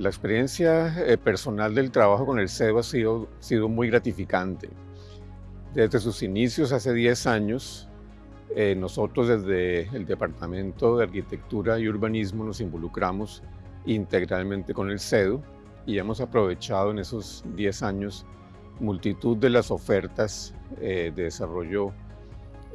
La experiencia eh, personal del trabajo con el CEDU ha sido, muy gratificante. Desde sus inicios hace 10 años, eh, nosotros desde el Departamento de Arquitectura y Urbanismo nos involucramos integralmente con el CEDU y hemos aprovechado en esos 10 años multitud de las ofertas eh, de desarrollo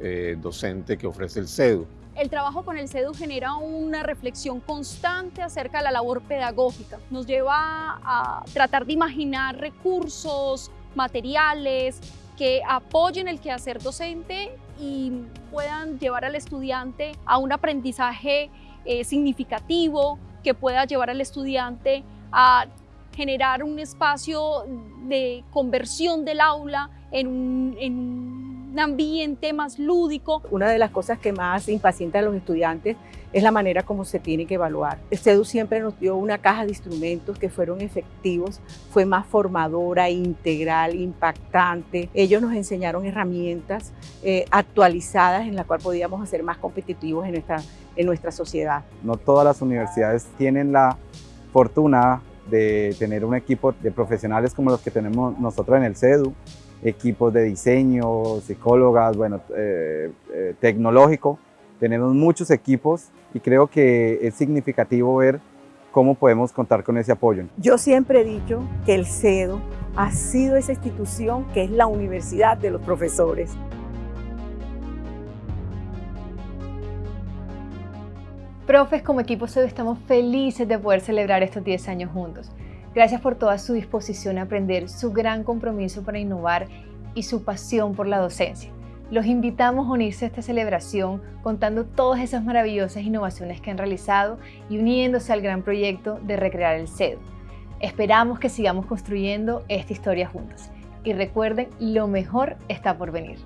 eh, docente que ofrece el CEDU. El trabajo con el CEDU genera una reflexión constante acerca de la labor pedagógica. Nos lleva a tratar de imaginar recursos, materiales, que apoyen el quehacer docente y puedan llevar al estudiante a un aprendizaje eh, significativo, que pueda llevar al estudiante a generar un espacio de conversión del aula en un, en un ambiente más lúdico. Una de las cosas que más impacienta a los estudiantes es la manera como se tiene que evaluar. CEDU siempre nos dio una caja de instrumentos que fueron efectivos, fue más formadora, integral, impactante. Ellos nos enseñaron herramientas eh, actualizadas en las cuales podíamos ser más competitivos en nuestra, en nuestra sociedad. No todas las universidades tienen la fortuna de tener un equipo de profesionales como los que tenemos nosotros en el CEDU, equipos de diseño, psicólogas, bueno, eh, eh, tecnológico. Tenemos muchos equipos y creo que es significativo ver cómo podemos contar con ese apoyo. Yo siempre he dicho que el CEDU ha sido esa institución que es la universidad de los profesores. Profes, como equipo CEDU estamos felices de poder celebrar estos 10 años juntos. Gracias por toda su disposición a aprender, su gran compromiso para innovar y su pasión por la docencia. Los invitamos a unirse a esta celebración contando todas esas maravillosas innovaciones que han realizado y uniéndose al gran proyecto de recrear el CEDU. Esperamos que sigamos construyendo esta historia juntos. Y recuerden, lo mejor está por venir.